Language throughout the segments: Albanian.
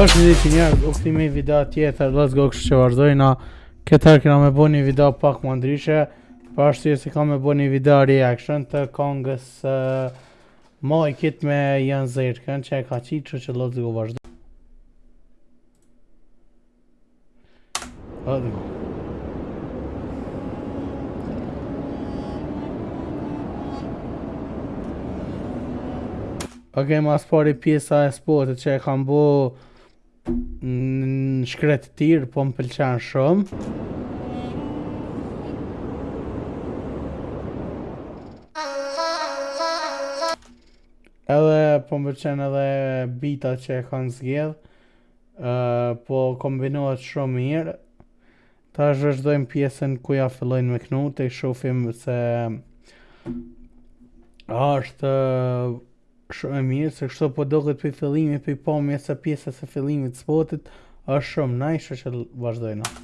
Përshëndetje njerëz, u kthym me një video tjetër, let's go kështu që vazhdojna Këtë herë kena me bo një video pak ma ndryshe Për arsye se kam me bo një video reaction të kongës uh, Majkit me Yanin, kangën që e ka qitë kështu që let's go vazhdojna Hajde. Ok, ma së pari pjesa e spotit që e kanë bo në shkretëtirë, po më pëlqen shumë. Edhe po më pëlqen edhe bita që e kanë zgjedh. po kombinohet shumë mirë. Tash vazhdojmë pjesën ku ja fillojnë me knu, tej shofim se a është shumë e mirë, se kështu po doket prej fillimit, prej pamjes e pjesës së fillimit të spotit, është shumë nice, kështu që vazhdojmë.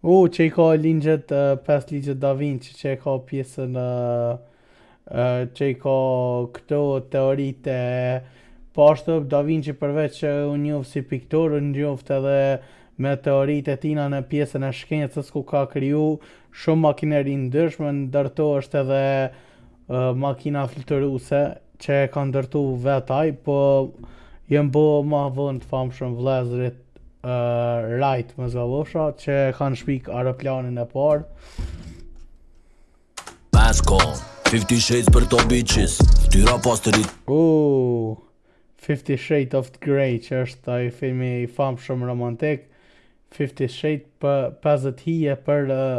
Oh, që i ka ligjet, uh, pesë ligjet Da Vinci, që e ka pjesën, uh, uh, që i ka këto teoritë. Po ashtu Da Vinci përveç që u njoft si piktor, u njoft edhe me teoritë e tina në pjesën e shkencës ku ka kriju shumë makineri të ndryshme, ndër to është edhe makina fluturuse që e ka ndërtu vet ai, po janë bo ma vonë të famshëm vllezrit uh, Rajt mos gabosha që e kanë shpik aeroplanin e parë. Pasko, 50 shades për kto bitches, tyra pas të rrit. Ooh, 50 shades of grey që është ai filmi i famshëm romantik, 50 shades për 50 hije për uh,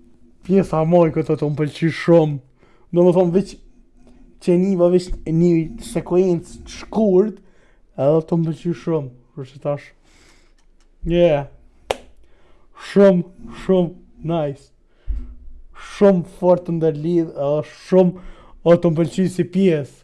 Pjesa e Majkit o tu më pëlqy shumë. Domethonë veç që e niva veç një sekuencë të shkurt, edhe o tu më pëlqy shumë, prej qetash. Yeah. Shumë, shumë, nice. Shumë fort të ndërlidh, edhe shumë, o tu më pëlqy si pjesë.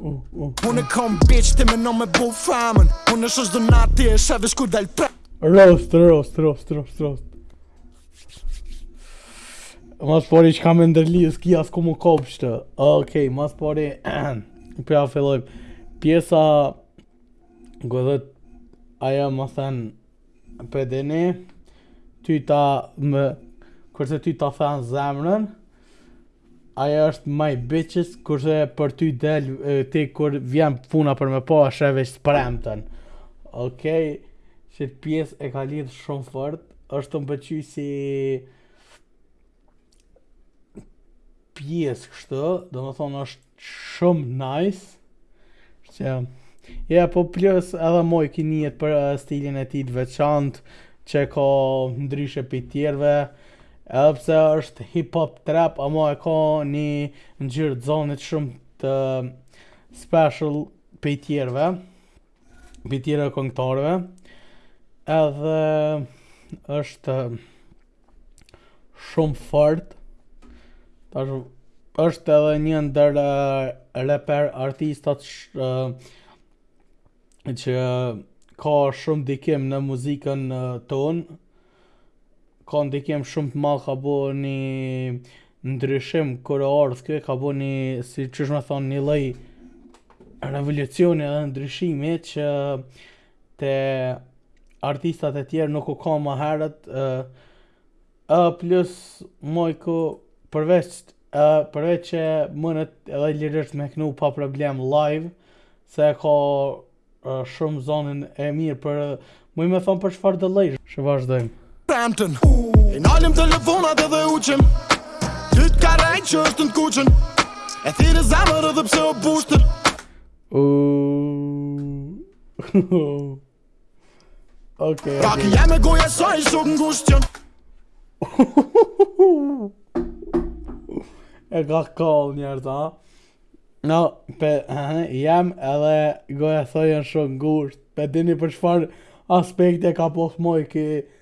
Unë e kom bitch ti menon me bo famën Unë e shos do nati e shave shku dal pra Rost, rost, rost, rost, rost Ma së pari çka me ndërlidh, s'ki as ku mu kap Okej, ma së pari Pra fillojmë Pjesa Gëdhët Ajo më then P*dhin Ty ta më Kurse ty ta then zemrën Aja është my bitches, kurse për ty del ti kur vjen puna për me pa është e veç premten. Okej, qit pjesë e ka lidhë shumë fort, është tu m'pëlqy si pjesë kështu, domethonë është Shumë nice. Që ja po plus edhe Majki njihet për eh, stilin e tij të veçantë që e ka ndryshe prej tjerëve. Edhe pse është hip hop trap, ama e ka një ngjyrë të zonit shumë të special prej tjerëve, prej tjerëve këngëtarëve. Edhe është shumë fort. Tash është edhe një ndër reper artistat që ka shumë ndikim në muzikën tonë ka ndikim shumë të madh ka bo një ndryshim kur ardhë kjo ka bo një si qysh me thonë një lloj revolucioni edhe ndryshimi që Te artistat e tjerë nuk u ka ma herët ë ë plus Majki përveç ë përveç që munet edhe lirisht me knu pa problem live se ka shumë zonin e mirë për muj me thonë për çfarëdo lloj që vazhdojmë Premten I nalim telefonat edhe uqim Ty t'ka rajt që është në kuqen E thirre zemër edhe pse o bushtër Uuuu Okej. Pak jam me goja sa i shok ngushtja. E ka kall njerë ta No, pe, aha, jam edhe goja sa janë shumë ngusht Pe dini për çfarë aspekte ka pos Majki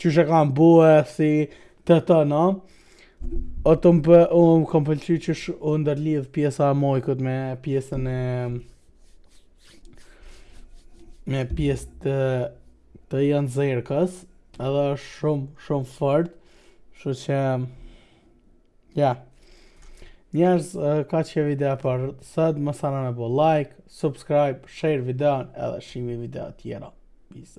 Qysh e ka bo si të të në O tu më për, o tu m'pëlqy qysh u ndërlidh pjesa e Majkut me pjesën e me pjesë të të Jan Zirkës edhe është shumë shumë fort shumë që Ja. Njerëz kaq video për sot, mos harroni me bo like, subscribe, share videon edhe shihni video tjera. Peace.